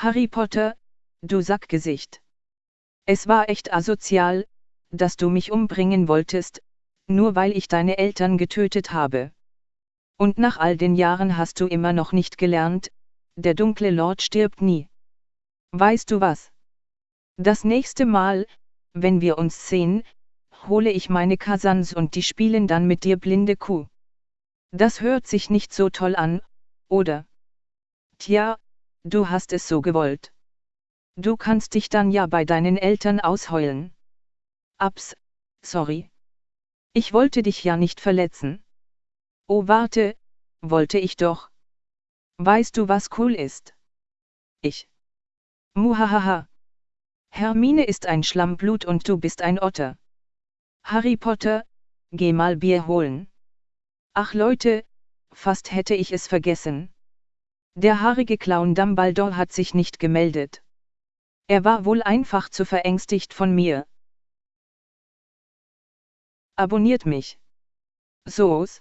Harry Potter, du Sackgesicht. Es war echt asozial, dass du mich umbringen wolltest, nur weil ich deine Eltern getötet habe. Und nach all den Jahren hast du immer noch nicht gelernt, der dunkle Lord stirbt nie. Weißt du was? Das nächste Mal, wenn wir uns sehen, hole ich meine Cousins und die spielen dann mit dir blinde Kuh. Das hört sich nicht so toll an, oder? Tja, du hast es so gewollt. Du kannst dich dann ja bei deinen Eltern ausheulen. Abs, sorry. Ich wollte dich ja nicht verletzen. Oh warte, wollte ich doch. Weißt du was cool ist? Ich. Muhahaha. Hermine ist ein Schlammblut und du bist ein Otter. Harry Potter, geh mal Bier holen. Ach Leute, fast hätte ich es vergessen. Der haarige Clown Dumbledore hat sich nicht gemeldet. Er war wohl einfach zu verängstigt von mir. Abonniert mich. So's.